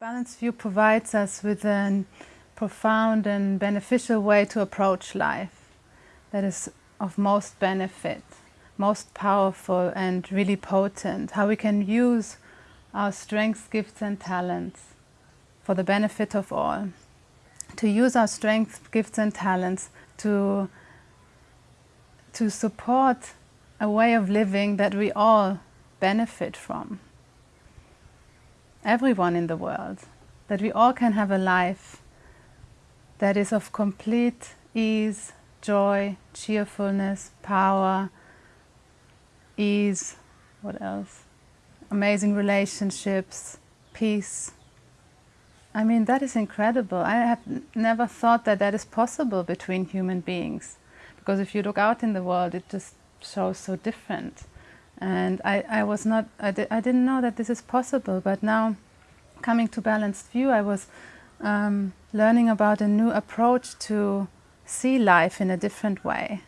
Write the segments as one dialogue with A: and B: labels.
A: Balanced View provides us with a profound and beneficial way to approach life that is of most benefit, most powerful and really potent. How we can use our strengths, gifts and talents for the benefit of all. To use our strengths, gifts and talents to, to support a way of living that we all benefit from everyone in the world, that we all can have a life that is of complete ease, joy, cheerfulness, power, ease, what else? Amazing relationships, peace. I mean, that is incredible. I have never thought that that is possible between human beings. Because if you look out in the world, it just shows so different. And I, I was not, I, di I didn't know that this is possible, but now coming to Balanced View, I was um, learning about a new approach to see life in a different way.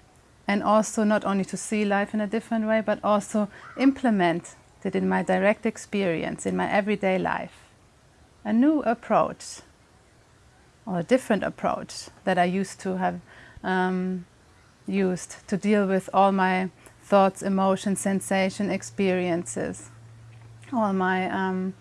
A: And also not only to see life in a different way, but also implement it in my direct experience, in my everyday life. A new approach, or a different approach that I used to have um, used to deal with all my thoughts, emotions, sensation, experiences, all my um,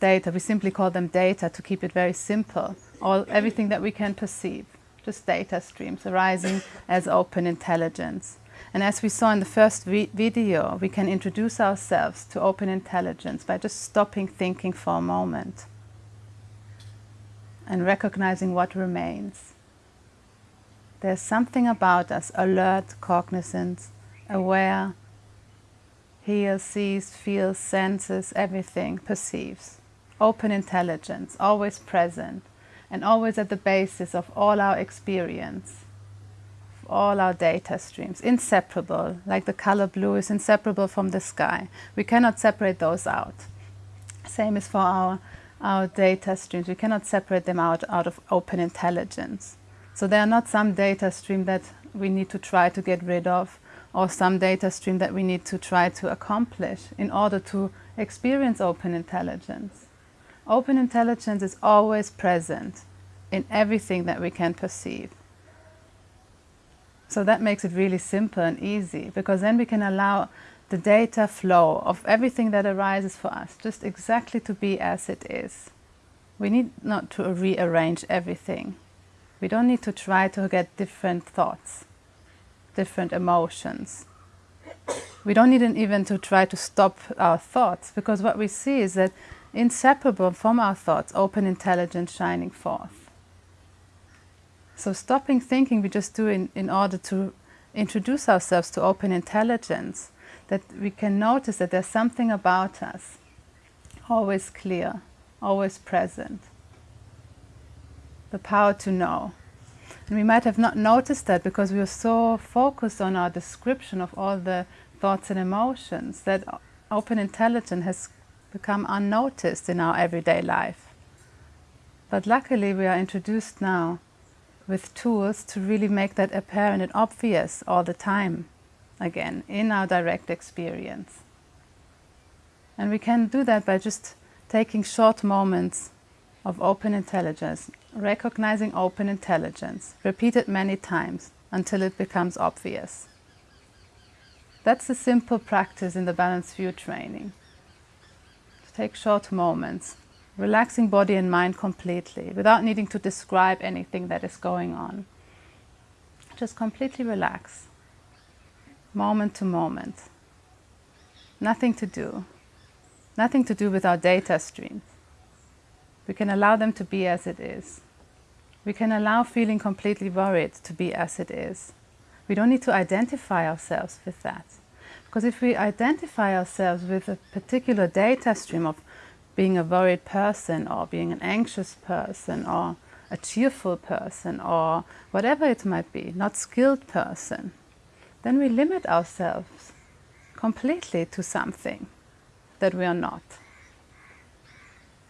A: data. We simply call them data to keep it very simple. All, everything that we can perceive, just data streams arising as open intelligence. And as we saw in the first vi video, we can introduce ourselves to open intelligence by just stopping thinking for a moment and recognizing what remains. There's something about us, alert, cognizant, aware, hears, sees, feels, senses, everything, perceives. Open intelligence, always present, and always at the basis of all our experience, all our data streams, inseparable, like the color blue is inseparable from the sky. We cannot separate those out. Same is for our, our data streams. We cannot separate them out, out of open intelligence. So they are not some data stream that we need to try to get rid of or some data stream that we need to try to accomplish in order to experience open intelligence. Open intelligence is always present in everything that we can perceive. So that makes it really simple and easy because then we can allow the data flow of everything that arises for us just exactly to be as it is. We need not to rearrange everything. We don't need to try to get different thoughts different emotions. We don't need even to try to stop our thoughts because what we see is that inseparable from our thoughts, open intelligence shining forth. So stopping thinking we just do in, in order to introduce ourselves to open intelligence, that we can notice that there's something about us, always clear, always present. The power to know. And we might have not noticed that because we were so focused on our description of all the thoughts and emotions that open intelligence has become unnoticed in our everyday life. But luckily we are introduced now with tools to really make that apparent and obvious all the time again in our direct experience. And we can do that by just taking short moments of open intelligence, recognizing open intelligence, repeated many times until it becomes obvious. That's a simple practice in the Balanced View training. To take short moments, relaxing body and mind completely, without needing to describe anything that is going on. Just completely relax, moment to moment. Nothing to do. Nothing to do with our data stream. We can allow them to be as it is. We can allow feeling completely worried to be as it is. We don't need to identify ourselves with that. Because if we identify ourselves with a particular data stream of being a worried person or being an anxious person or a cheerful person or whatever it might be, not skilled person, then we limit ourselves completely to something that we are not.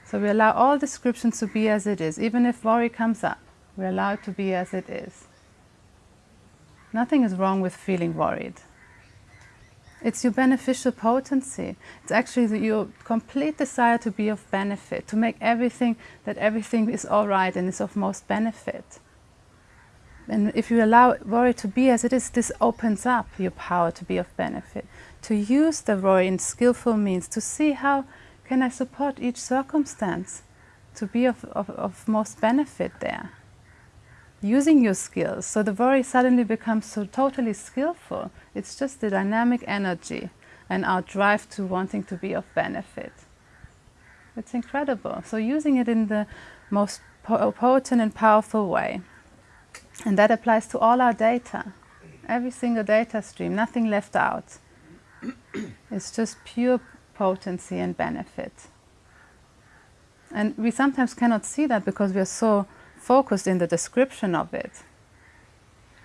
A: So we allow all descriptions to be as it is. Even if worry comes up, we allow it to be as it is. Nothing is wrong with feeling worried. It's your beneficial potency. It's actually the, your complete desire to be of benefit, to make everything, that everything is all right and is of most benefit. And if you allow worry to be as it is, this opens up your power to be of benefit. To use the worry in skillful means, to see how can I support each circumstance to be of, of, of most benefit there. Using your skills, so the worry suddenly becomes so totally skillful. It's just the dynamic energy and our drive to wanting to be of benefit. It's incredible. So using it in the most potent and powerful way. And that applies to all our data, every single data stream, nothing left out. it's just pure potency and benefit. And we sometimes cannot see that because we are so focused in the description of it.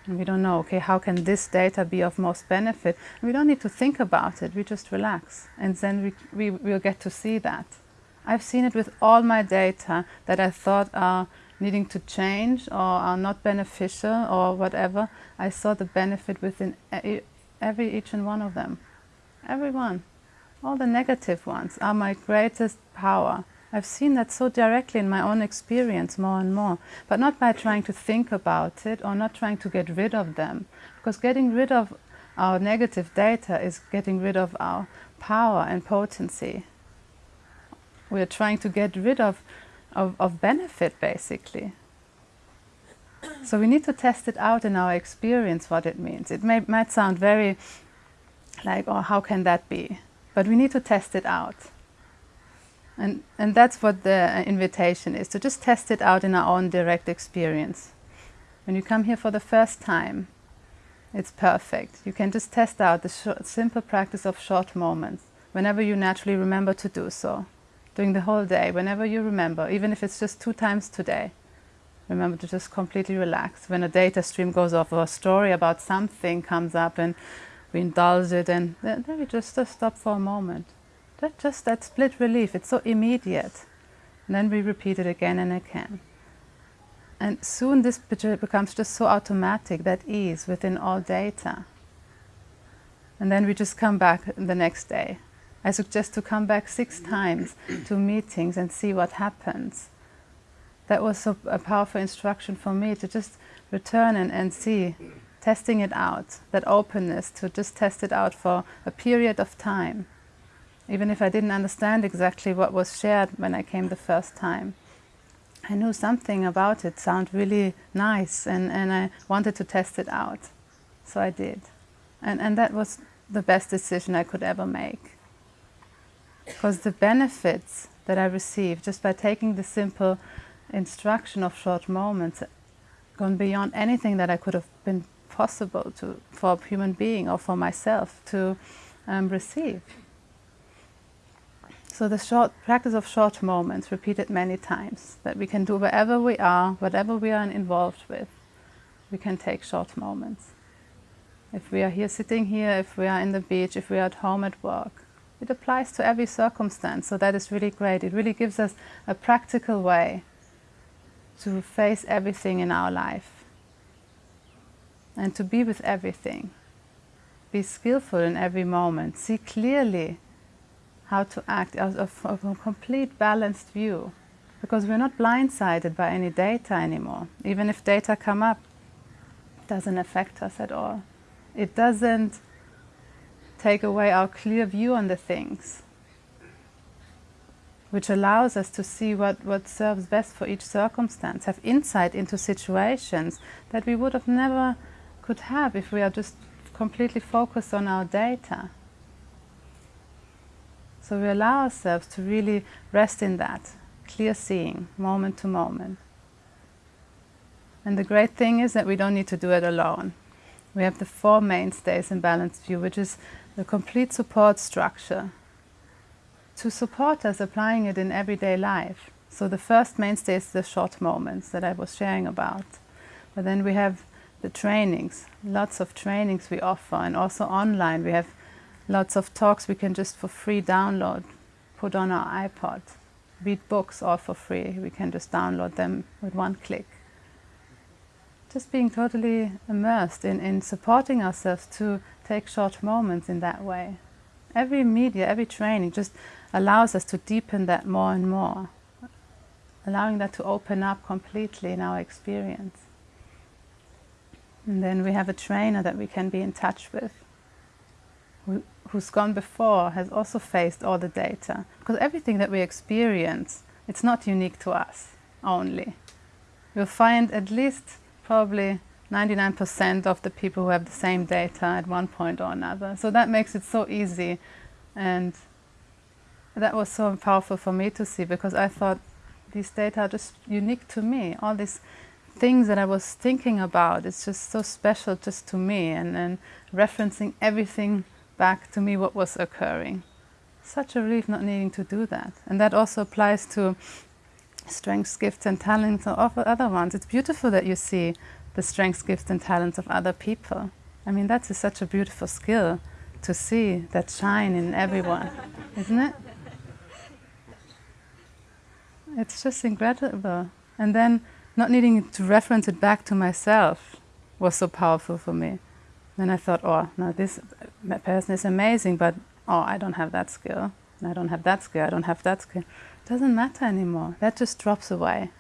A: And we don't know, okay, how can this data be of most benefit? We don't need to think about it, we just relax. And then we, we will get to see that. I've seen it with all my data that I thought are needing to change or are not beneficial or whatever, I saw the benefit within every each and one of them. Every one. All the negative ones are my greatest power. I've seen that so directly in my own experience more and more, but not by trying to think about it or not trying to get rid of them. Because getting rid of our negative data is getting rid of our power and potency. We're trying to get rid of of, of benefit, basically. So we need to test it out in our experience, what it means. It may, might sound very like, oh, how can that be? But we need to test it out. And, and that's what the uh, invitation is, to just test it out in our own direct experience. When you come here for the first time, it's perfect. You can just test out the simple practice of short moments, whenever you naturally remember to do so during the whole day, whenever you remember, even if it's just two times today. Remember to just completely relax. When a data stream goes off or a story about something comes up and we indulge it and then, we just, just stop for a moment. That just that split relief, it's so immediate. And then we repeat it again and again. And soon this becomes just so automatic, that ease within all data. And then we just come back the next day I suggest to come back six times to meetings and see what happens. That was so a powerful instruction for me to just return and, and see, testing it out, that openness to just test it out for a period of time, even if I didn't understand exactly what was shared when I came the first time. I knew something about it sounded really nice and, and I wanted to test it out. So I did. And, and that was the best decision I could ever make. Because the benefits that I received just by taking the simple instruction of short moments gone beyond anything that I could have been possible to for a human being or for myself to um, receive. So the short practice of short moments, repeated many times, that we can do wherever we are, whatever we are involved with, we can take short moments. If we are here sitting here, if we are in the beach, if we are at home at work, it applies to every circumstance, so that is really great. It really gives us a practical way to face everything in our life and to be with everything. Be skillful in every moment. See clearly how to act out of, a complete balanced view because we're not blindsided by any data anymore. Even if data come up, it doesn't affect us at all. It doesn't take away our clear view on the things, which allows us to see what, what serves best for each circumstance, have insight into situations that we would have never could have if we are just completely focused on our data. So we allow ourselves to really rest in that, clear seeing, moment to moment. And the great thing is that we don't need to do it alone. We have the four mainstays in Balanced View, which is the complete support structure to support us applying it in everyday life. So the first mainstay is the short moments that I was sharing about. But then we have the trainings, lots of trainings we offer, and also online we have lots of talks we can just for free download, put on our iPod, read books all for free. We can just download them with one click. just being totally immersed in, in supporting ourselves to take short moments in that way. Every media, every training just allows us to deepen that more and more, allowing that to open up completely in our experience. And then we have a trainer that we can be in touch with, who's gone before, has also faced all the data. Because everything that we experience, it's not unique to us only. You'll find at least probably 99% of the people who have the same data at one point or another. So that makes it so easy. And that was so powerful for me to see because I thought these data are just unique to me. All these things that I was thinking about, it's just so special just to me and, and referencing everything back to me what was occurring. Such a relief not needing to do that. And that also applies to strengths, gifts and talents of other ones. It's beautiful that you see the strengths, gifts and talents of other people. I mean, that's such a beautiful skill to see that shine in everyone, isn't it? It's just incredible. And then not needing to reference it back to myself was so powerful for me. Then I thought, oh, now this person is amazing, but oh, I don't have that skill. I don't have that skill. I don't have that skill It doesn't matter anymore. That just drops away.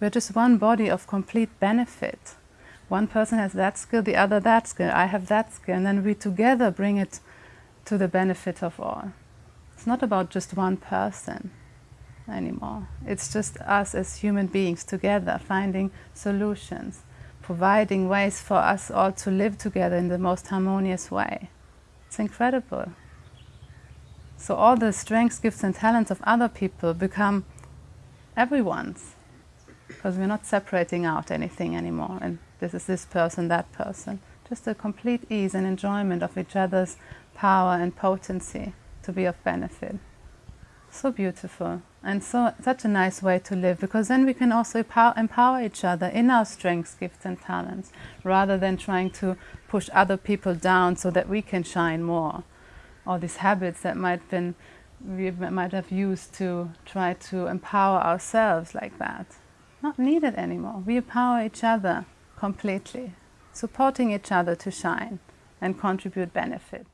A: We're just one body of complete benefit. One person has that skill, the other that skill, I have that skill, and then we together bring it to the benefit of all. It's not about just one person anymore. It's just us as human beings together finding solutions, providing ways for us all to live together in the most harmonious way. It's incredible. So all the strengths, gifts and talents of other people become everyone's because we're not separating out anything anymore and this is this person, that person. Just a complete ease and enjoyment of each other's power and potency to be of benefit. So beautiful and so such a nice way to live because then we can also empower, empower each other in our strengths, gifts and talents rather than trying to push other people down so that we can shine more all these habits that might been we might have used to try to empower ourselves like that. Not needed anymore. We empower each other completely, supporting each other to shine and contribute benefit.